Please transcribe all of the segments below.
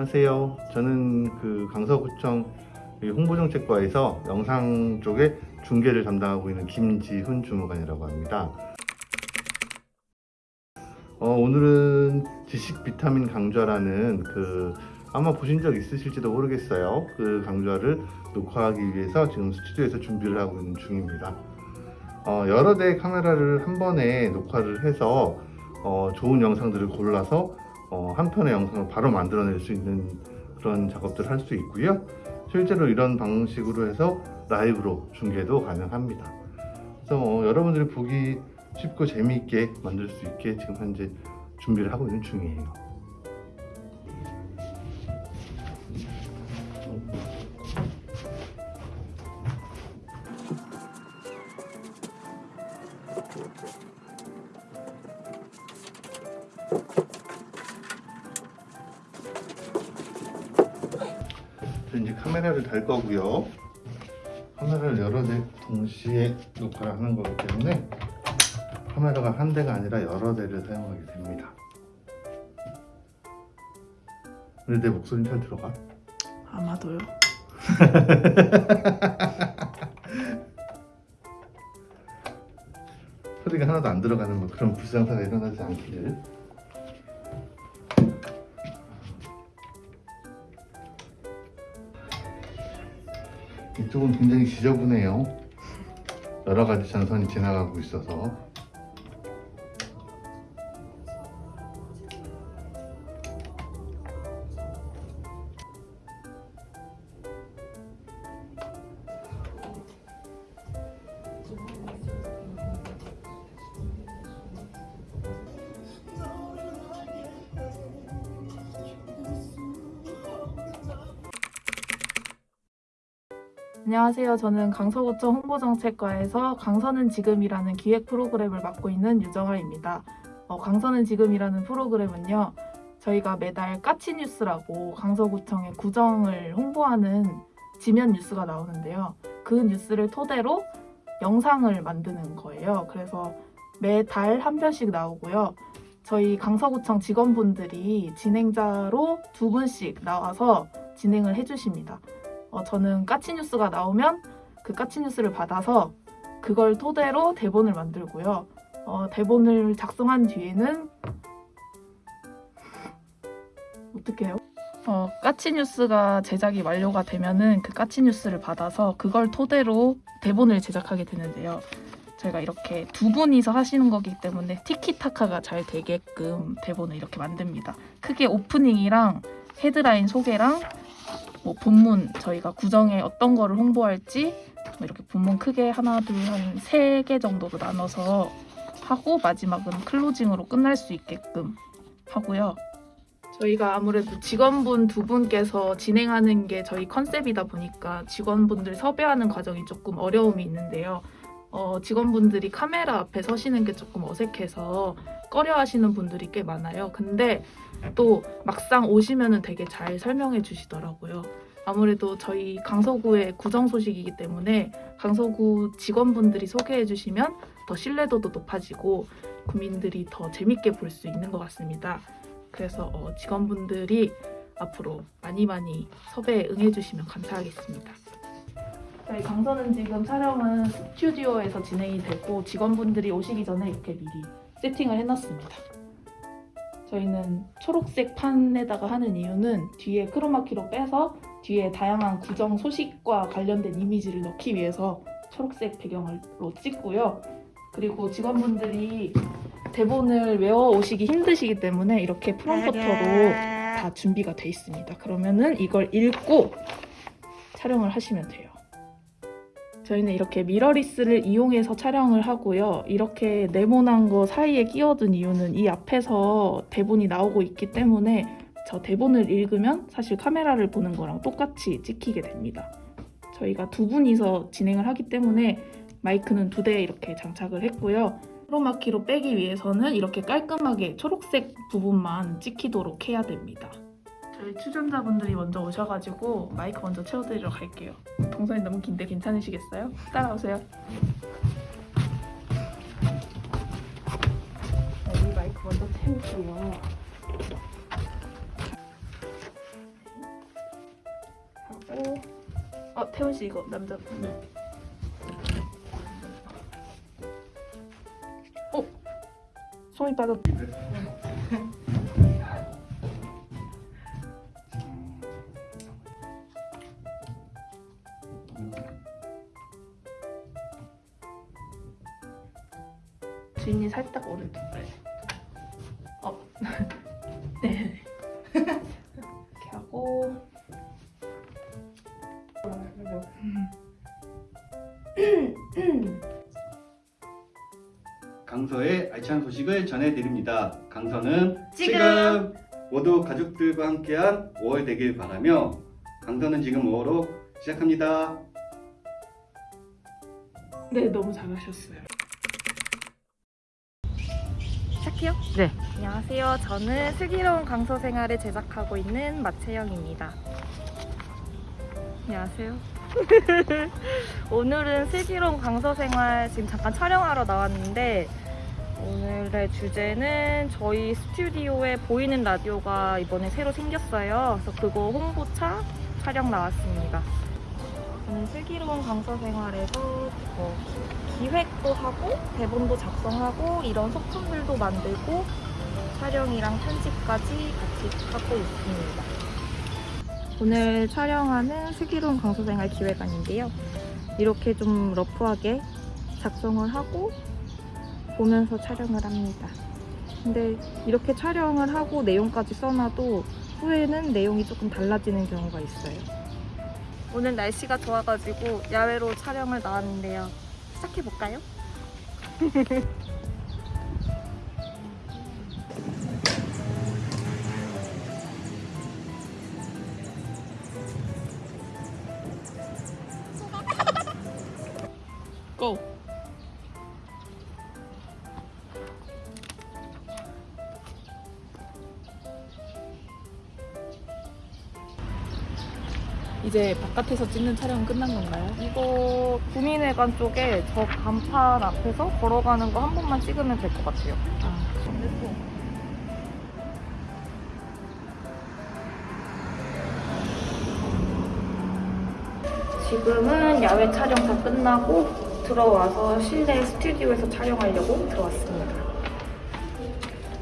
안녕하세요. 저는 그 강서구청 홍보정책과에서 영상 쪽에 중계를 담당하고 있는 김지훈 주무관이라고 합니다. 어, 오늘은 지식 비타민 강좌라는 그 아마 보신 적 있으실지도 모르겠어요. 그 강좌를 녹화하기 위해서 지금 스튜디오에서 준비를 하고 있는 중입니다. 어, 여러 대의 카메라를 한 번에 녹화를 해서 어, 좋은 영상들을 골라서 어, 한 편의 영상을 바로 만들어낼 수 있는 그런 작업들을 할 수 있고요. 실제로 이런 방식으로 해서 라이브로 중계도 가능합니다. 그래서 어, 여러분들이 보기 쉽고 재미있게 만들 수 있게 지금 현재 준비를 하고 있는 중이에요. 이제 카메라를 달 거고요. 카메라를 여러 대 동시에 녹화를 하는 거기 때문에 카메라가 한 대가 아니라 여러 대를 사용하게 됩니다. 근데 내 목소리는 잘 들어가? 아마도요. 소리가 하나도 안 들어가는 뭐 그런 불상사가 일어나지 않기를. 이쪽은 굉장히 지저분해요. 여러 가지 전선이 지나가고 있어서. 안녕하세요. 저는 강서구청 홍보정책과에서 강서는 지금이라는 기획 프로그램을 맡고 있는 유정아입니다. 어, 강서는 지금이라는 프로그램은요. 저희가 매달 까치 뉴스라고 강서구청의 구정을 홍보하는 지면 뉴스가 나오는데요. 그 뉴스를 토대로 영상을 만드는 거예요. 그래서 매달 한 편씩 나오고요. 저희 강서구청 직원분들이 진행자로 두 분씩 나와서 진행을 해주십니다. 어, 저는 까치 뉴스가 나오면 그 까치 뉴스를 받아서 그걸 토대로 대본을 만들고요. 어, 대본을 작성한 뒤에는 어떻게 해요? 어, 까치 뉴스가 제작이 완료가 되면은 그 까치 뉴스를 받아서 그걸 토대로 대본을 제작하게 되는데요. 저희가 이렇게 두 분이서 하시는 거기 때문에 티키타카가 잘 되게끔 대본을 이렇게 만듭니다. 크게 오프닝이랑 헤드라인 소개랑 뭐 본문 저희가 구정에 어떤 거를 홍보할지 뭐 이렇게 본문 크게 하나 둘 한 세 개 정도로 나눠서 하고 마지막은 클로징으로 끝날 수 있게끔 하고요. 저희가 아무래도 직원분 두 분께서 진행하는 게 저희 컨셉이다 보니까 직원분들 섭외하는 과정이 조금 어려움이 있는데요. 어, 직원분들이 카메라 앞에 서시는 게 조금 어색해서 꺼려 하시는 분들이 꽤 많아요. 근데 또 막상 오시면은 되게 잘 설명해 주시더라고요. 아무래도 저희 강서구의 구정 소식이기 때문에 강서구 직원분들이 소개해 주시면 더 신뢰도도 높아지고 국민들이 더 재밌게 볼 수 있는 것 같습니다. 그래서 어, 직원분들이 앞으로 많이 많이 섭외에 응해 주시면 감사하겠습니다. 저희 강서는 지금 촬영은 스튜디오에서 진행이 되고 직원분들이 오시기 전에 이렇게 미리 세팅을 해놨습니다. 저희는 초록색 판에다가 하는 이유는 뒤에 크로마키로 빼서 뒤에 다양한 구정 소식과 관련된 이미지를 넣기 위해서 초록색 배경으로 찍고요. 그리고 직원분들이 대본을 외워 오시기 힘드시기 때문에 이렇게 프롬프터로 다 준비가 돼 있습니다. 그러면은 이걸 읽고 촬영을 하시면 돼요. 저희는 이렇게 미러리스를 이용해서 촬영을 하고요. 이렇게 네모난 거 사이에 끼워둔 이유는 이 앞에서 대본이 나오고 있기 때문에 저 대본을 읽으면 사실 카메라를 보는 거랑 똑같이 찍히게 됩니다. 저희가 두 분이서 진행을 하기 때문에 마이크는 두 대 이렇게 장착을 했고요. 크로마키로 빼기 위해서는 이렇게 깔끔하게 초록색 부분만 찍히도록 해야 됩니다. 저희 추천자분들이 먼저 오셔가지고 마이크 먼저 채워드리러 갈게요. 동선이 너무 긴데 괜찮으시겠어요? 따라오세요. 네, 여기 마이크 먼저 채우고요. 하고 어 태훈 씨 이거 남자분. 네. 어? 손이 빠졌. 네. 인이 살짝 오른쪽. 어. 네. 이렇게 하고. 강서의 알찬 소식을 전해드립니다. 강서는 지금! 모두 가족들과 함께한 5월 되길 바라며 강서는 지금 5월로 시작합니다. 네, 너무 잘하셨어요. 시작해요? 네. 안녕하세요. 저는 슬기로운 강서 생활을 제작하고 있는 마채영입니다. 안녕하세요. 오늘은 슬기로운 강서 생활 지금 잠깐 촬영하러 나왔는데 오늘의 주제는 저희 스튜디오에 보이는 라디오가 이번에 새로 생겼어요. 그래서 그거 홍보차 촬영 나왔습니다. 저는 슬기로운 강서 생활에서 뭐 기획도 하고 대본도 작성하고 이런 소품들도 만들고 촬영이랑 편집까지 같이 하고 있습니다. 오늘 촬영하는 슬기로운 강서생활 기획안인데요. 이렇게 좀 러프하게 작성을 하고 보면서 촬영을 합니다. 근데 이렇게 촬영을 하고 내용까지 써놔도 후에는 내용이 조금 달라지는 경우가 있어요. 오늘 날씨가 좋아가지고 야외로 촬영을 나왔는데요. 시작해볼까요? 고! 이제 바깥에서 찍는 촬영은 끝난 건가요? 이거 구민회관 쪽에 저 간판 앞에서 걸어가는 거 한 번만 찍으면 될 것 같아요. 아, 지금은 야외 촬영 다 끝나고 들어와서 실내 스튜디오에서 촬영하려고 들어왔습니다.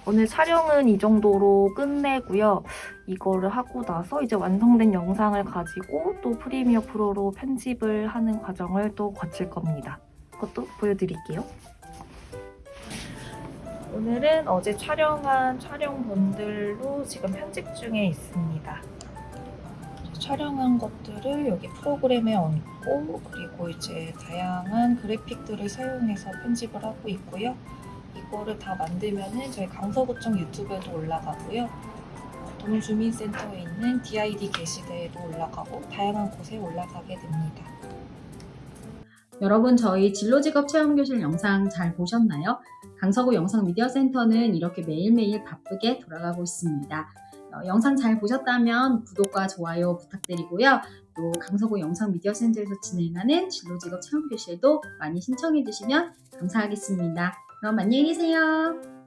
오늘 촬영은 이 정도로 끝내고요. 이거를 하고 나서 이제 완성된 영상을 가지고 또 프리미어 프로로 편집을 하는 과정을 또 거칠 겁니다. 그것도 보여드릴게요. 오늘은 어제 촬영한 촬영본들로 지금 편집 중에 있습니다. 촬영한 것들을 여기 프로그램에 얹고 그리고 이제 다양한 그래픽들을 사용해서 편집을 하고 있고요. 이거를 다 만들면은 저희 강서구청 유튜브에도 올라가고요. 어, 동주민센터에 있는 DID 게시대에도 올라가고 다양한 곳에 올라가게 됩니다. 여러분 저희 진로직업 체험교실 영상 잘 보셨나요? 강서구 영상미디어센터는 이렇게 매일매일 바쁘게 돌아가고 있습니다. 어, 영상 잘 보셨다면 구독과 좋아요 부탁드리고요. 또 강서구 영상미디어센터에서 진행하는 진로직업 체험교실도 많이 신청해 주시면 감사하겠습니다. 그럼 안녕히 계세요.